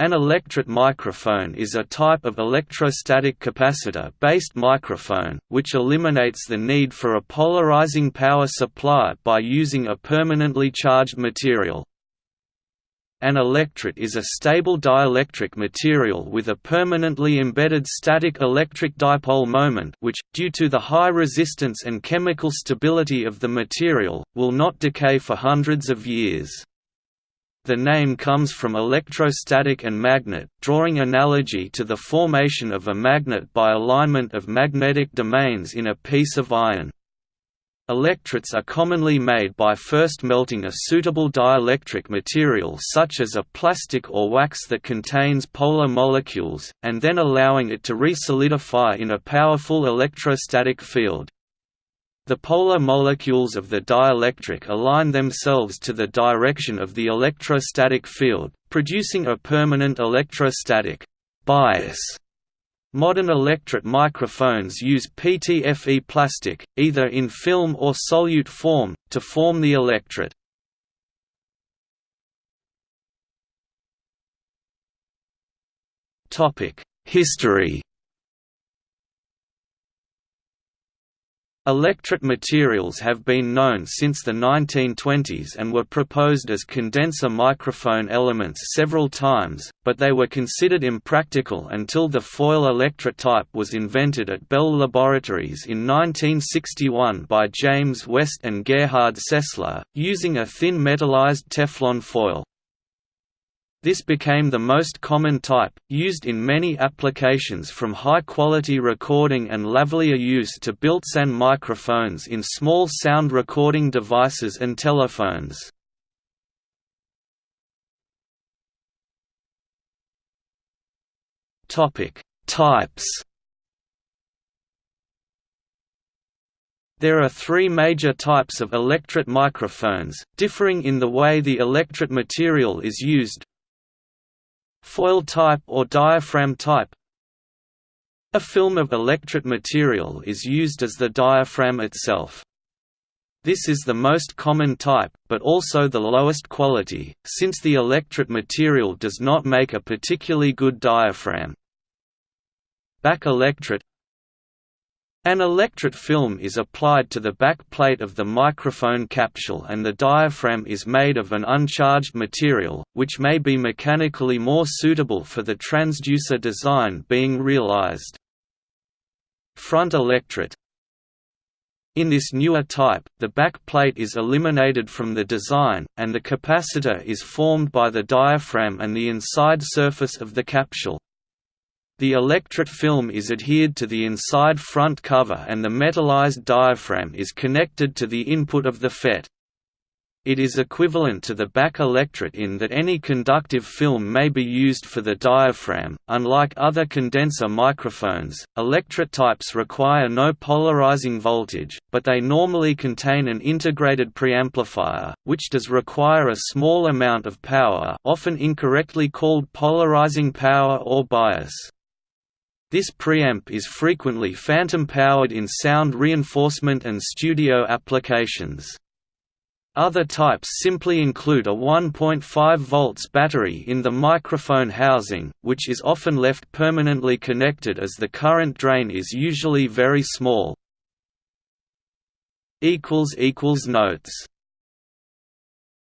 An electret microphone is a type of electrostatic capacitor-based microphone, which eliminates the need for a polarizing power supply by using a permanently charged material. An electret is a stable dielectric material with a permanently embedded static electric dipole moment which, due to the high resistance and chemical stability of the material, will not decay for hundreds of years. The name comes from electrostatic and magnet, drawing analogy to the formation of a magnet by alignment of magnetic domains in a piece of iron. Electrets are commonly made by first melting a suitable dielectric material such as a plastic or wax that contains polar molecules, and then allowing it to re-solidify in a powerful electrostatic field. The polar molecules of the dielectric align themselves to the direction of the electrostatic field, producing a permanent electrostatic bias. Modern electret microphones use PTFE plastic, either in film or solute form, to form the electret. History Electret materials have been known since the 1920s and were proposed as condenser microphone elements several times, but they were considered impractical until the foil electret type was invented at Bell Laboratories in 1961 by James West and Gerhard Sessler, using a thin metallized Teflon foil. This became the most common type, used in many applications from high-quality recording and lavalier use to built-in microphones in small sound recording devices and telephones. Types There are three major types of electret microphones, differing in the way the electret material is used, Foil type or diaphragm type A film of electret material is used as the diaphragm itself. This is the most common type, but also the lowest quality, since the electret material does not make a particularly good diaphragm. Back electret an electret film is applied to the back plate of the microphone capsule and the diaphragm is made of an uncharged material, which may be mechanically more suitable for the transducer design being realized. Front electret in this newer type, the back plate is eliminated from the design, and the capacitor is formed by the diaphragm and the inside surface of the capsule. The electret film is adhered to the inside front cover and the metallized diaphragm is connected to the input of the FET. It is equivalent to the back electret in that any conductive film may be used for the diaphragm. Unlike other condenser microphones, electret types require no polarizing voltage, but they normally contain an integrated preamplifier, which does require a small amount of power, often incorrectly called polarizing power or bias. This preamp is frequently phantom-powered in sound reinforcement and studio applications. Other types simply include a 1.5 volts battery in the microphone housing, which is often left permanently connected as the current drain is usually very small. Notes